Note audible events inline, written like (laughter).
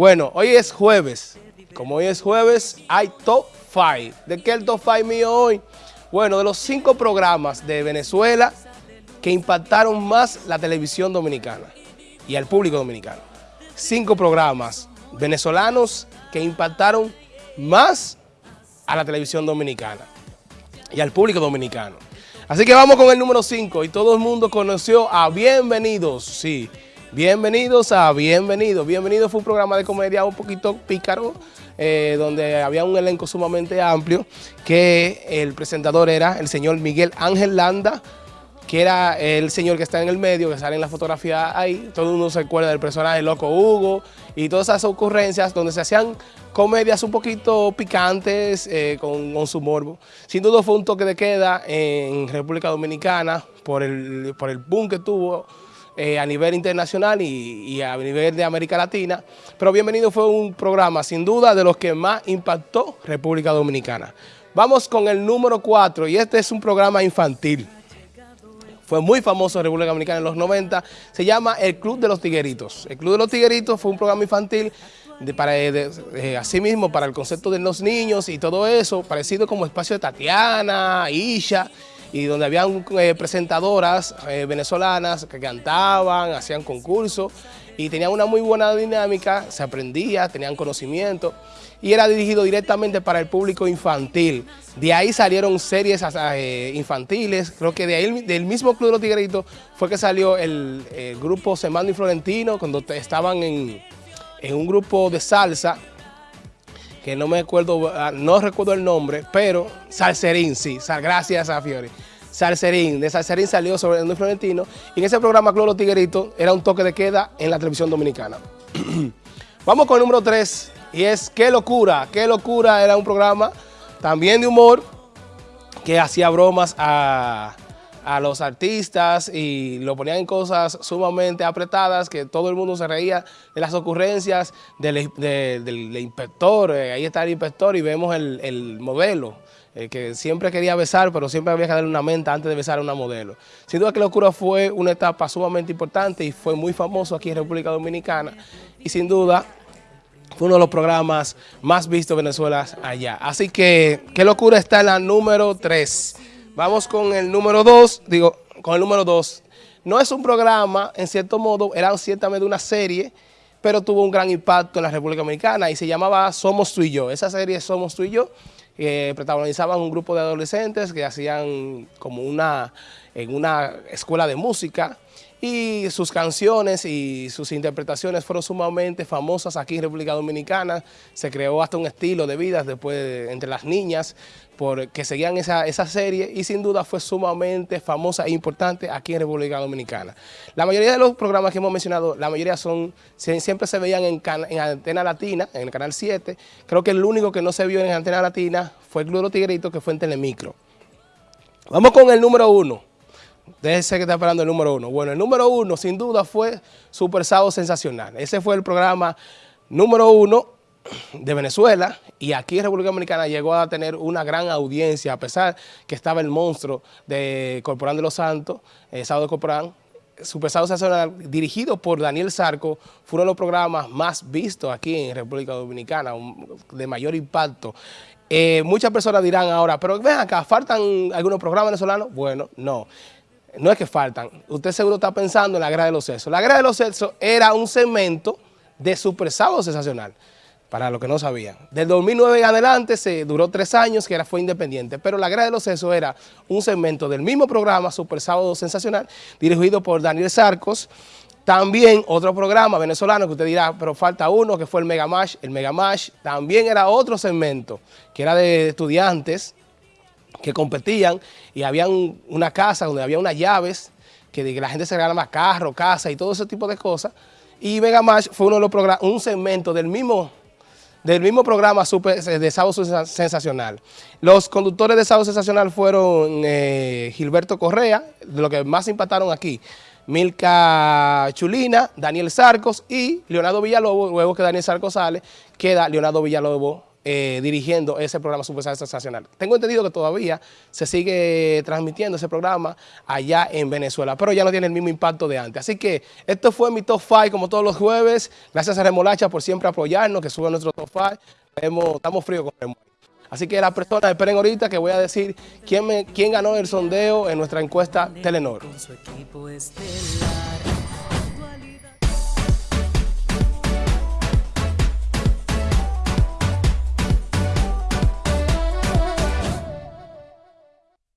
Bueno, hoy es jueves. Como hoy es jueves, hay Top 5. ¿De qué el Top 5 mío hoy? Bueno, de los cinco programas de Venezuela que impactaron más la televisión dominicana y al público dominicano. Cinco programas venezolanos que impactaron más a la televisión dominicana y al público dominicano. Así que vamos con el número 5 y todo el mundo conoció a Bienvenidos, sí, Bienvenidos a Bienvenidos. Bienvenidos fue un programa de comedia un poquito pícaro, eh, donde había un elenco sumamente amplio, que el presentador era el señor Miguel Ángel Landa, que era el señor que está en el medio, que sale en la fotografía ahí. Todo el mundo se acuerda del personaje Loco Hugo y todas esas ocurrencias donde se hacían comedias un poquito picantes, eh, con, su morbo. Sin duda fue un toque de queda en República Dominicana por el, por el boom que tuvo eh, a nivel internacional y, a nivel de América Latina. Pero Bienvenido fue un programa sin duda de los que más impactó República Dominicana. Vamos con el número 4 y este es un programa infantil. Fue muy famoso en República Dominicana en los 90. Se llama El Club de los Tigueritos. El Club de los Tigueritos fue un programa infantil de, para, de, así mismo para el concepto de los niños y todo eso, parecido como Espacio de Tatiana, Isha, y donde habían eh, presentadoras eh, venezolanas que cantaban, hacían concursos y tenían una muy buena dinámica, se aprendía, tenían conocimiento y era dirigido directamente para el público infantil. De ahí salieron series eh, infantiles, creo que de ahí, del mismo Club de los Tigritos fue que salió el, grupo Semando y Florentino, cuando estaban en en un grupo de salsa, que no me acuerdo, ah, no recuerdo el nombre, pero Salserín, sí, gracias a Fiori. Salserín, de Salserín salió sobre el Florentino, y en ese programa Cloro Tiguerito era un toque de queda en la televisión dominicana. (clears throat) Vamos con el número 3, y es Qué Locura. Qué Locura era un programa también de humor, que hacía bromas a a los artistas y lo ponían en cosas sumamente apretadas, que todo el mundo se reía de las ocurrencias del, inspector, eh, ahí está el inspector y vemos el, modelo, eh, que siempre quería besar, pero siempre había que darle una menta antes de besar a una modelo. Sin duda que Locura fue una etapa sumamente importante y fue muy famoso aquí en República Dominicana y sin duda fue uno de los programas más vistos de Venezuela allá. Así que, qué locura está en la número 3. Vamos con el número dos, digo, con el número dos. No es un programa, en cierto modo, era ciertamente una serie, pero tuvo un gran impacto en la República Dominicana y se llamaba Somos tú y yo. Esa serie Somos tú y yo, que protagonizaban un grupo de adolescentes que hacían como una, en una escuela de música, y sus canciones y sus interpretaciones fueron sumamente famosas aquí en República Dominicana. Se creó hasta un estilo de vida después entre las niñas que seguían esa, serie y sin duda fue sumamente famosa e importante aquí en República Dominicana. La mayoría de los programas que hemos mencionado, la mayoría son siempre se veían en, en Antena Latina, en el Canal 7. Creo que el único que no se vio en Antena Latina fue el Club Tigrito, que fue en Telemicro. Vamos con el número uno. Déjese que está esperando el número uno. Bueno, el número uno sin duda fue Super Sábado Sensacional. Ese fue el programa número uno de Venezuela y aquí en República Dominicana llegó a tener una gran audiencia a pesar que estaba el monstruo de Corporán de los Santos, eh, Sábado Corporán, Super Sábado Sensacional, dirigido por Daniel Sarco, fue uno de los programas más vistos aquí en República Dominicana, de mayor impacto. Eh, muchas personas dirán ahora, pero ven acá, ¿faltan algunos programas venezolanos? Bueno, no no es que faltan, usted seguro está pensando en la Guerra de los Sexos. La Guerra de los Sexos era un segmento de Super Sábado Sensacional, para los que no sabían. Del 2009 en adelante se duró tres años que era, fue independiente, pero la Guerra de los Sexos era un segmento del mismo programa Super Sábado Sensacional, dirigido por Daniel Sarcos, también otro programa venezolano que usted dirá, pero falta uno, que fue el Megamash. El Megamash también era otro segmento, que era de estudiantes, que competían y había una casa donde había unas llaves que la gente se regalaba carro, casa y todo ese tipo de cosas. Y Vega Match fue uno de los programas, un segmento del mismo, del mismo programa super, de Sábado Sensacional. Los conductores de Sábado Sensacional fueron eh, Gilberto Correa, de lo que más impactaron aquí, Milka Chulina, Daniel Sarcos y Leonardo Villalobos, luego que Daniel Sarcos sale, queda Leonardo Villalobos eh, dirigiendo ese programa Super Sensacional. Tengo entendido que todavía se sigue transmitiendo ese programa allá en Venezuela, pero ya no tiene el mismo impacto de antes. Así que esto fue mi Top 5 como todos los jueves. Gracias a Remolacha por siempre apoyarnos, que sube nuestro Top 5. Estamos fríos con Remolacha. Así que las personas esperen ahorita que voy a decir quién, quién ganó el sondeo en nuestra encuesta Telenor.